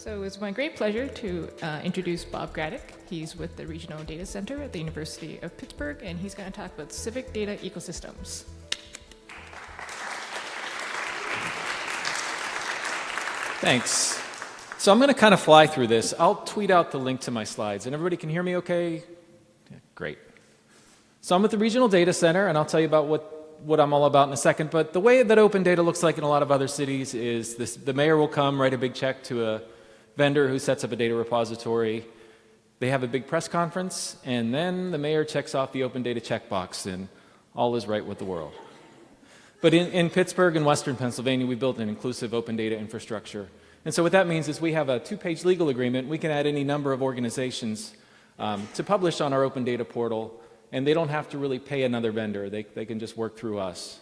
So it's my great pleasure to uh, introduce Bob Gradeck. He's with the Regional Data Center at the University of Pittsburgh, and he's going to talk about civic data ecosystems. Thanks. So I'm going to kind of fly through this. I'll tweet out the link to my slides. And everybody can hear me okay? Yeah, great. So I'm at the Regional Data Center, and I'll tell you about what, what I'm all about in a second. But the way that open data looks like in a lot of other cities is this, the mayor will come, write a big check to a vendor who sets up a data repository. They have a big press conference, and then the mayor checks off the open data checkbox, and all is right with the world. But in, in Pittsburgh and Western Pennsylvania, we built an inclusive open data infrastructure. And so what that means is we have a two-page legal agreement. We can add any number of organizations um, to publish on our open data portal, and they don't have to really pay another vendor. They, they can just work through us.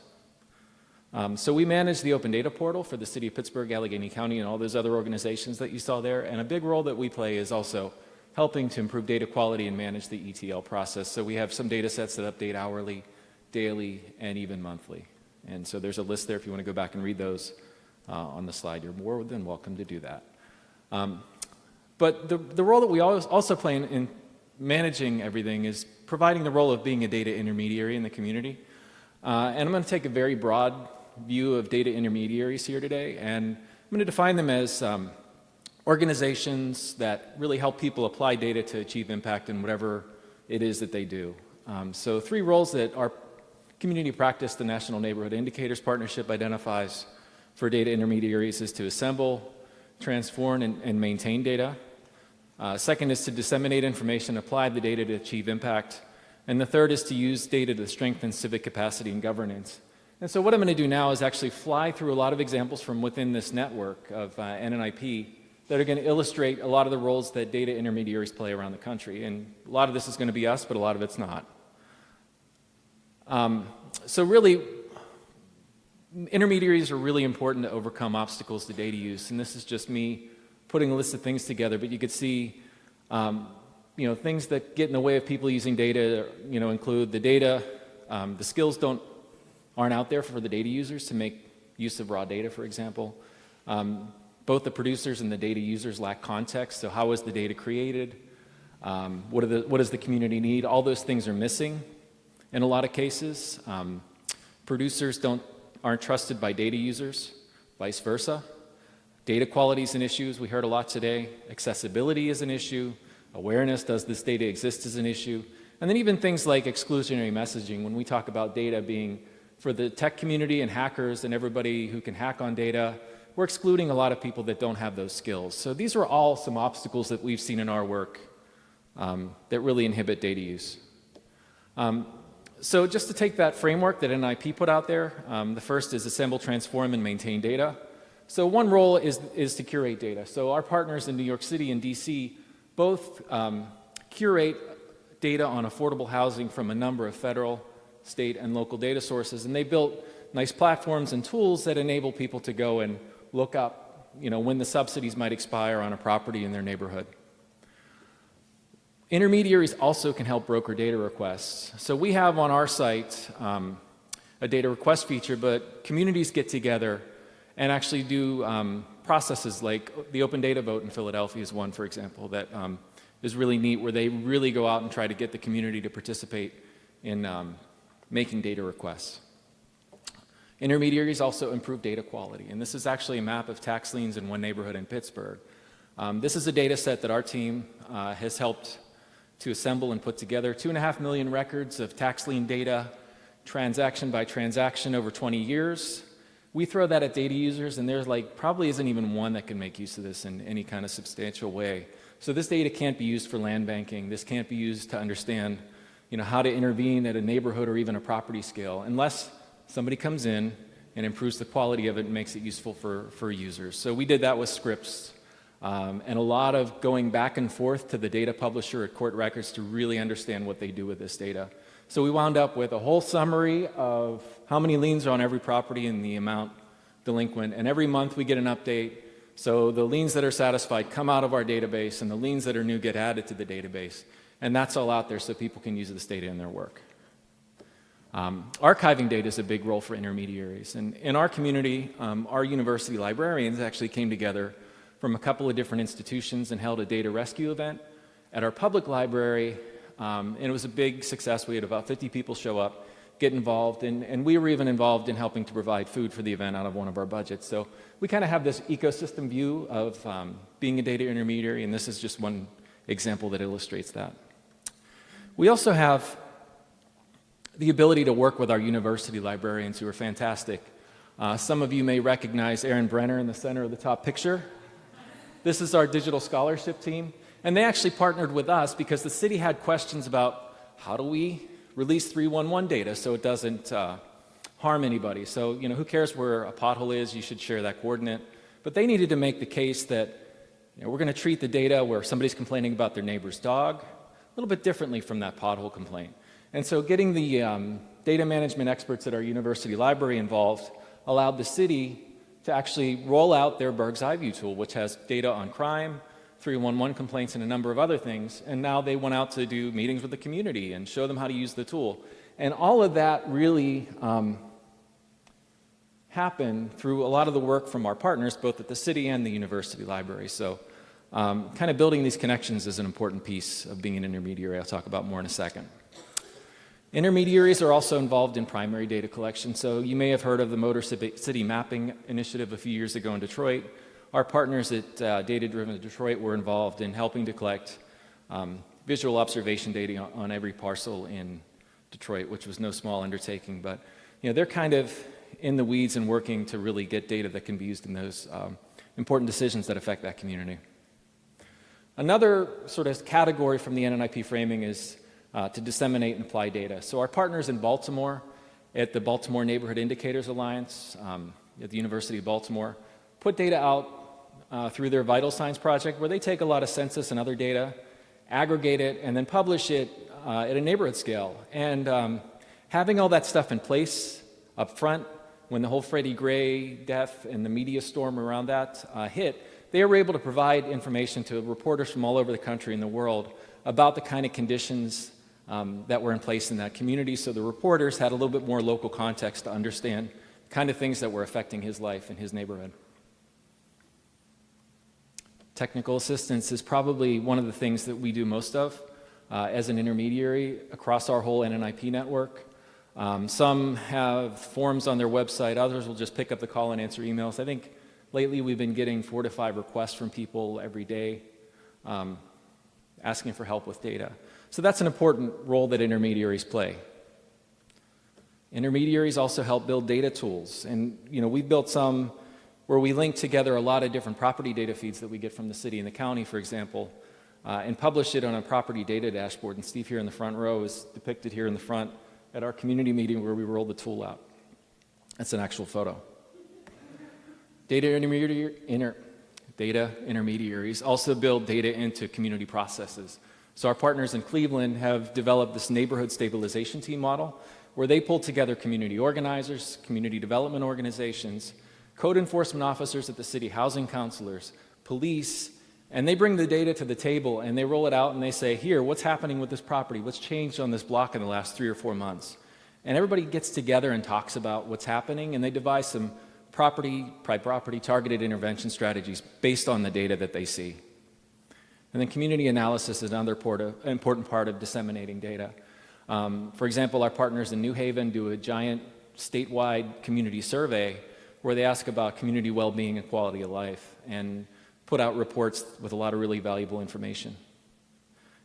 Um, so we manage the open data portal for the city of Pittsburgh, Allegheny County, and all those other organizations that you saw there. And a big role that we play is also helping to improve data quality and manage the ETL process. So we have some data sets that update hourly, daily, and even monthly. And so there's a list there if you want to go back and read those uh, on the slide. You're more than welcome to do that. Um, but the, the role that we also play in, in, managing everything is providing the role of being a data intermediary in the community. Uh, and I'm going to take a very broad view of data intermediaries here today, and I'm going to define them as um, organizations that really help people apply data to achieve impact in whatever it is that they do. Um, so three roles that our Community practice, the National Neighborhood Indicators Partnership identifies for data intermediaries is to assemble, transform, and, and maintain data. Uh, second is to disseminate information, apply the data to achieve impact. And the third is to use data to strengthen civic capacity and governance. And so what I'm going to do now is actually fly through a lot of examples from within this network of uh, NNIP that are going to illustrate a lot of the roles that data intermediaries play around the country. And a lot of this is going to be us, but a lot of it's not. Um, so really, intermediaries are really important to overcome obstacles to data use. And this is just me putting a list of things together, but you could see um, you know, things that get in the way of people using data, you know, include the data, um, the skills don't, aren't out there for the data users to make use of raw data, for example. Um, both the producers and the data users lack context, so how was the data created? Um, what, the, what, does the community need? All those things are missing in a lot of cases. Um, producers don't, aren't trusted by data users, vice versa. Data quality is an issue, as we heard a lot today. Accessibility is an issue. Awareness, does this data exist, is an issue. And then even things like exclusionary messaging, when we talk about data being for the tech community and hackers and everybody who can hack on data, we're excluding a lot of people that don't have those skills. So these are all some obstacles that we've seen in our work um, that really inhibit data use. Um, so just to take that framework that NNIP put out there, um, the first is assemble, transform, and maintain data. So one role is, is to curate data. So our partners in New York City and DC both um, curate data on affordable housing from a number of federal, state, and local data sources. And they built nice platforms and tools that enable people to go and look up you know, when the subsidies might expire on a property in their neighborhood. Intermediaries also can help broker data requests. So we have on our site um, a data request feature, but communities get together and actually do um, processes like the open data vote in Philadelphia is one, for example, that um, is really neat where they really go out and try to get the community to participate in um, making data requests. Intermediaries also improve data quality, and this is actually a map of tax liens in one neighborhood in Pittsburgh. Um, this is a data set that our team uh, has helped to assemble and put together. Two and a half million records of tax lien data, transaction by transaction over 20 years. We throw that at data users and there's like probably isn't even one that can make use of this in any kind of substantial way. So this data can't be used for land banking. This can't be used to understand you know, how to intervene at a neighborhood or even a property scale unless somebody comes in and improves the quality of it and makes it useful for, for users. So we did that with scripts um, and a lot of going back and forth to the data publisher at Court Records to really understand what they do with this data. So we wound up with a whole summary of how many liens are on every property and the amount delinquent. And every month we get an update. So the liens that are satisfied come out of our database and the liens that are new get added to the database. And that's all out there so people can use this data in their work. Um, archiving data is a big role for intermediaries. And in our community, um, our university librarians actually came together from a couple of different institutions and held a data rescue event at our public library. Um, and it was a big success. We had about 50 people show up, get involved, and, and we were even involved in helping to provide food for the event out of one of our budgets. So we kind of have this ecosystem view of um, being a data intermediary, and this is just one example that illustrates that. We also have the ability to work with our university librarians who are fantastic. Uh, some of you may recognize Aaron Brenner in the center of the top picture. This is our digital scholarship team. And they actually partnered with us because the city had questions about how do we release 311 data so it doesn't uh, harm anybody. So, you know, who cares where a pothole is? You should share that coordinate. But they needed to make the case that you know, we're going to treat the data where somebody's complaining about their neighbor's dog little bit differently from that pothole complaint. And so getting the um, data management experts at our university library involved allowed the city to actually roll out their Burgh's Eye View tool, which has data on crime, 311 complaints, and a number of other things. And now they went out to do meetings with the community and show them how to use the tool. And all of that really um, happened through a lot of the work from our partners, both at the city and the university library. So um, kind of building these connections is an important piece of being an intermediary. I'll talk about more in a second. Intermediaries are also involved in primary data collection. So you may have heard of the Motor City Mapping Initiative a few years ago in Detroit. Our partners at uh, Data Driven Detroit were involved in helping to collect um, visual observation data on, every parcel in Detroit, which was no small undertaking. But you know, they're kind of in the weeds and working to really get data that can be used in those um, important decisions that affect that community. Another sort of category from the NNIP framing is uh, to disseminate and apply data. So our partners in Baltimore at the Baltimore Neighborhood Indicators Alliance um, at the University of Baltimore put data out uh, through their Vital Signs project where they take a lot of census and other data, aggregate it, and then publish it uh, at a neighborhood scale. And um, having all that stuff in place up front when the whole Freddie Gray death and the media storm around that uh, hit, they were able to provide information to reporters from all over the country and the world about the kind of conditions um, that were in place in that community. So the reporters had a little bit more local context to understand the kind of things that were affecting his life and his neighborhood. Technical assistance is probably one of the things that we do most of uh, as an intermediary across our whole NNIP network. Um, some have forms on their website, others will just pick up the call and answer emails. I think Lately, we've been getting four to five requests from people every day um, asking for help with data. So that's an important role that intermediaries play. Intermediaries also help build data tools. And, you know, we've built some where we link together a lot of different property data feeds that we get from the city and the county, for example, uh, and publish it on a property data dashboard. And Steve here in the front row is depicted here in the front at our community meeting where we rolled the tool out. That's an actual photo. Data, intermediary, inter, data intermediaries also build data into community processes. So our partners in Cleveland have developed this neighborhood stabilization team model where they pull together community organizers, community development organizations, code enforcement officers at the city, housing counselors, police, and they bring the data to the table and they roll it out and they say, here, what's happening with this property? What's changed on this block in the last three or four months? And everybody gets together and talks about what's happening and they devise some property, private property targeted intervention strategies based on the data that they see. And then community analysis is another important part of disseminating data. Um, for example, our partners in New Haven do a giant statewide community survey where they ask about community well-being and quality of life and put out reports with a lot of really valuable information.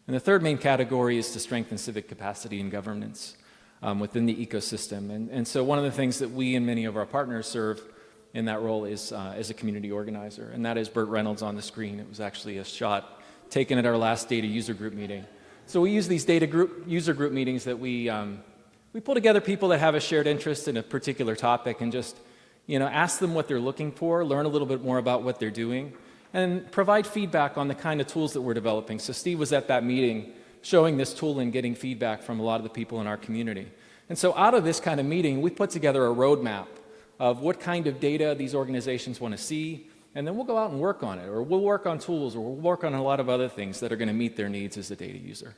And the third main category is to strengthen civic capacity and governance um, within the ecosystem. And, and so one of the things that we and many of our partners serve in that role is uh, as a community organizer, and that is Burt Reynolds on the screen. It was actually a shot taken at our last data user group meeting. So we use these data group, user group meetings that we, um, we pull together people that have a shared interest in a particular topic and just you know, ask them what they're looking for, learn a little bit more about what they're doing, and provide feedback on the kind of tools that we're developing. So Steve was at that meeting showing this tool and getting feedback from a lot of the people in our community. And so out of this kind of meeting, we put together a roadmap of what kind of data these organizations want to see, and then we'll go out and work on it, or we'll work on tools, or we'll work on a lot of other things that are going to meet their needs as a data user.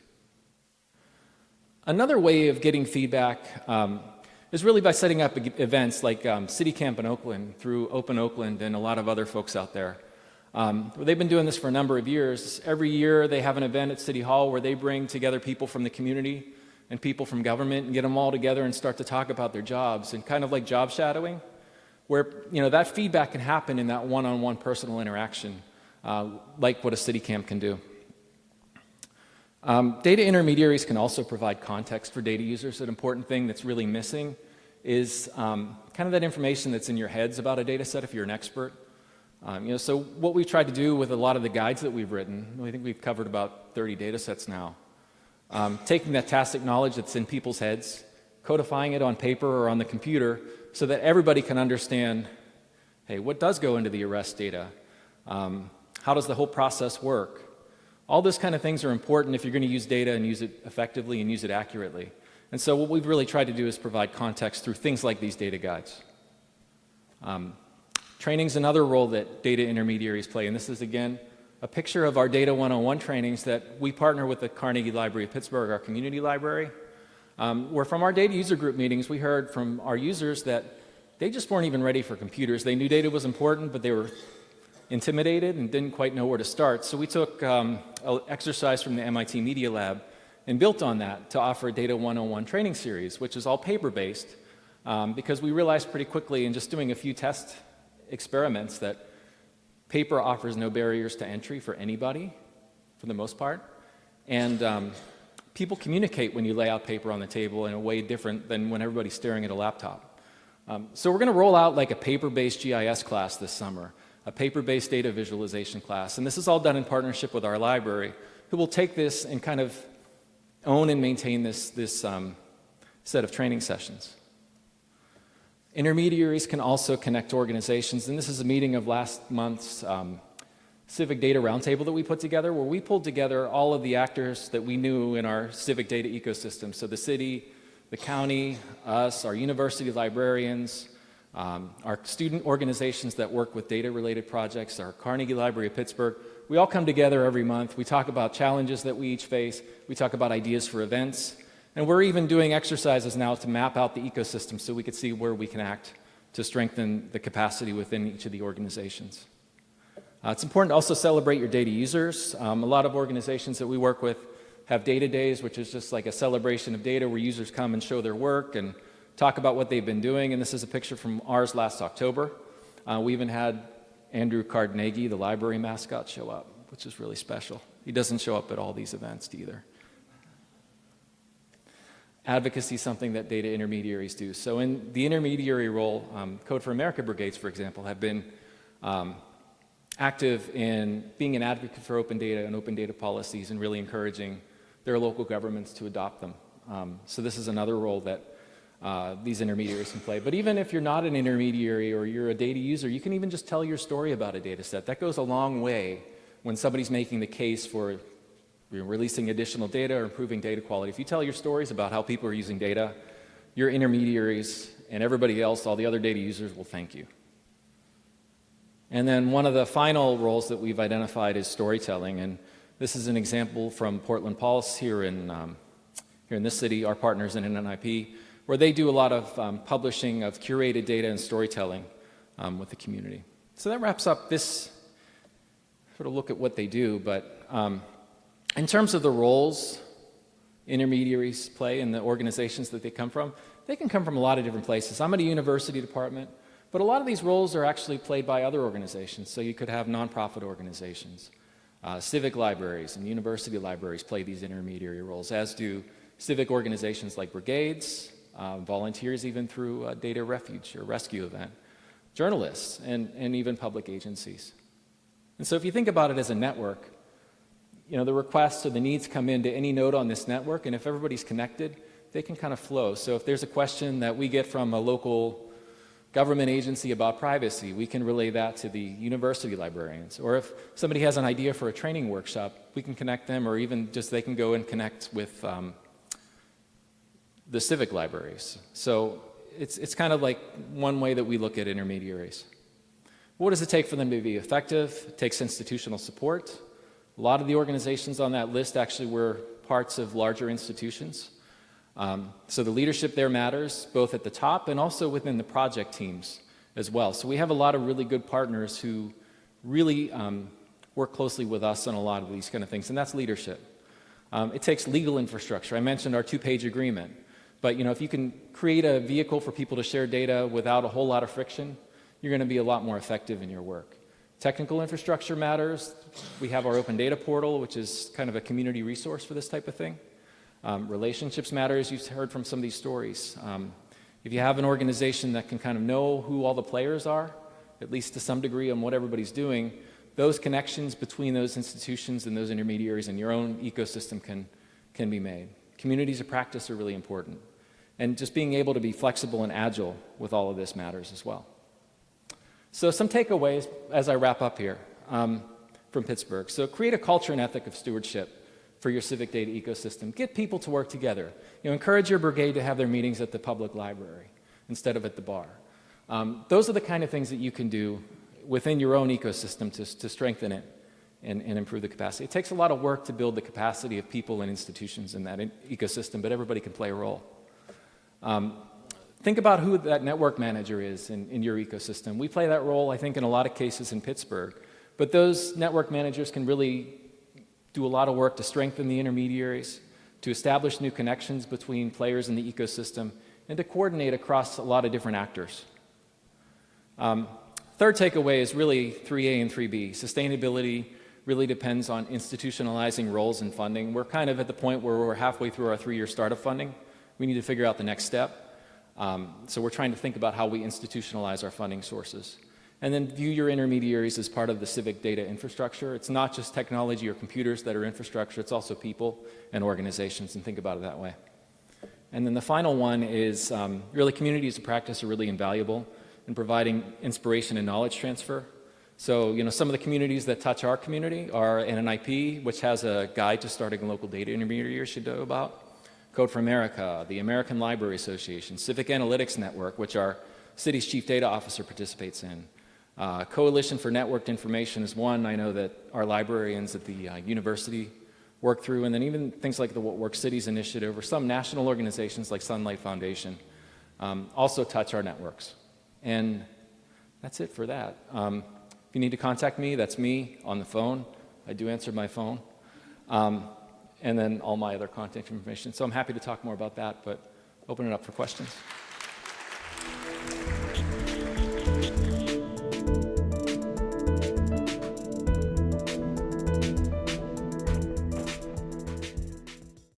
Another way of getting feedback um, is really by setting up events like um, City Camp in Oakland through Open Oakland and a lot of other folks out there. Um, they've been doing this for a number of years. Every year they have an event at City Hall where they bring together people from the community and people from government and get them all together and start to talk about their jobs and kind of like job shadowing, where you know that feedback can happen in that one-on-one personal interaction, uh, like what a city camp can do. Um, data intermediaries can also provide context for data users. An important thing that's really missing is um, kind of that information that's in your heads about a data set if you're an expert. Um, you know, so what we've tried to do with a lot of the guides that we've written, I think we've covered about 30 data sets now, um, taking that tacit knowledge that's in people's heads, codifying it on paper or on the computer so that everybody can understand, hey, what does go into the arrest data? Um, how does the whole process work? All those kind of things are important if you're going to use data and use it effectively and use it accurately. And so what we've really tried to do is provide context through things like these data guides. Um, training is another role that data intermediaries play, and this is, again, a picture of our Data 101 trainings that we partner with the Carnegie Library of Pittsburgh, our community library, um, where from our data user group meetings, we heard from our users that they just weren't even ready for computers. They knew data was important, but they were intimidated and didn't quite know where to start. So we took um, an exercise from the MIT Media Lab and built on that to offer a Data 101 training series, which is all paper-based, um, because we realized pretty quickly in just doing a few test experiments that paper offers no barriers to entry for anybody, for the most part. And um, people communicate when you lay out paper on the table in a way different than when everybody's staring at a laptop. Um, so we're going to roll out like a paper-based GIS class this summer a paper-based data visualization class. And this is all done in partnership with our library, who will take this and kind of own and maintain this, this um, set of training sessions. Intermediaries can also connect organizations, and this is a meeting of last month's um, Civic Data Roundtable that we put together, where we pulled together all of the actors that we knew in our civic data ecosystem. So the city, the county, us, our university librarians, um, our student organizations that work with data-related projects, our Carnegie Library of Pittsburgh, we all come together every month. We talk about challenges that we each face. We talk about ideas for events. And we're even doing exercises now to map out the ecosystem so we could see where we can act to strengthen the capacity within each of the organizations. Uh, it's important to also celebrate your data users. Um, a lot of organizations that we work with have data days, which is just like a celebration of data where users come and show their work and talk about what they've been doing. And this is a picture from ours last October. Uh, we even had Andrew Carnegie, the library mascot, show up, which is really special. He doesn't show up at all these events either. Advocacy is something that data intermediaries do. So in the intermediary role, um, Code for America brigades, for example, have been um, active in being an advocate for open data and open data policies and really encouraging their local governments to adopt them. Um, so this is another role that uh, these intermediaries can play. But even if you're not an intermediary or you're a data user, you can even just tell your story about a data set. That goes a long way when somebody's making the case for releasing additional data or improving data quality. If you tell your stories about how people are using data, your intermediaries and everybody else, all the other data users will thank you. And then one of the final roles that we've identified is storytelling. And this is an example from Portland Pulse here in, um, here in this city, our partners in NNIP where they do a lot of um, publishing of curated data and storytelling um, with the community. So that wraps up this sort of look at what they do, but um, in terms of the roles intermediaries play in the organizations that they come from, they can come from a lot of different places. I'm at a university department, but a lot of these roles are actually played by other organizations. So you could have nonprofit organizations, uh, civic libraries and university libraries play these intermediary roles, as do civic organizations like brigades, uh, volunteers even through a data refuge or rescue event, journalists, and, and even public agencies. And so if you think about it as a network, you know, the requests or the needs come into any node on this network, and if everybody's connected, they can kind of flow. So if there's a question that we get from a local government agency about privacy, we can relay that to the university librarians. Or if somebody has an idea for a training workshop, we can connect them, or even just they can go and connect with um, the civic libraries. So it's, it's kind of like one way that we look at intermediaries. What does it take for them to be effective? It takes institutional support. A lot of the organizations on that list actually were parts of larger institutions. Um, so the leadership there matters, both at the top and also within the project teams as well. So we have a lot of really good partners who really um, work closely with us on a lot of these kind of things, and that's leadership. Um, it takes legal infrastructure. I mentioned our two-page agreement, but you know, if you can create a vehicle for people to share data without a whole lot of friction, you're going to be a lot more effective in your work. Technical infrastructure matters. We have our open data portal, which is kind of a community resource for this type of thing. Um, relationships matter, as you've heard from some of these stories. Um, if you have an organization that can kind of know who all the players are, at least to some degree on what everybody's doing, those connections between those institutions and those intermediaries and your own ecosystem can, can be made. Communities of practice are really important. And just being able to be flexible and agile with all of this matters as well. So some takeaways as I wrap up here um, from Pittsburgh. So create a culture and ethic of stewardship for your civic data ecosystem. Get people to work together. You know, encourage your brigade to have their meetings at the public library instead of at the bar. Um, those are the kind of things that you can do within your own ecosystem to, to strengthen it and, and, improve the capacity. It takes a lot of work to build the capacity of people and institutions in that in ecosystem, but everybody can play a role. Um, think about who that network manager is in, in your ecosystem. We play that role, I think, in a lot of cases in Pittsburgh. But those network managers can really do a lot of work to strengthen the intermediaries, to establish new connections between players in the ecosystem, and to coordinate across a lot of different actors. Um, third takeaway is really 3A and 3B. Sustainability really depends on institutionalizing roles and funding. We're kind of at the point where we're halfway through our three-year startup funding. We need to figure out the next step. Um, so we're trying to think about how we institutionalize our funding sources. And then view your intermediaries as part of the civic data infrastructure. It's not just technology or computers that are infrastructure, it's also people and organizations, and think about it that way. And then the final one is um, really communities of practice are really invaluable in providing inspiration and knowledge transfer. So, you know, some of the communities that touch our community are NNIP, which has a guide to starting a local data intermediary should know about. Code for America, the American Library Association, Civic Analytics Network, which our city's chief data officer participates in. Uh, Coalition for Networked Information is one I know that our librarians at the uh, university work through, and then even things like the What Works Cities Initiative or some national organizations like Sunlight Foundation um, also touch our networks. And that's it for that. Um, if you need to contact me, that's me on the phone. I do answer my phone. Um, and then all my other contact information. So I'm happy to talk more about that, but open it up for questions.